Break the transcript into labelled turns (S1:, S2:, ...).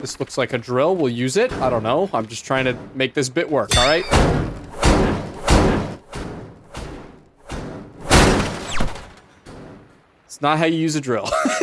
S1: This looks like a drill. We'll use it. I don't know. I'm just trying to make this bit work, all right? It's not how you use a drill.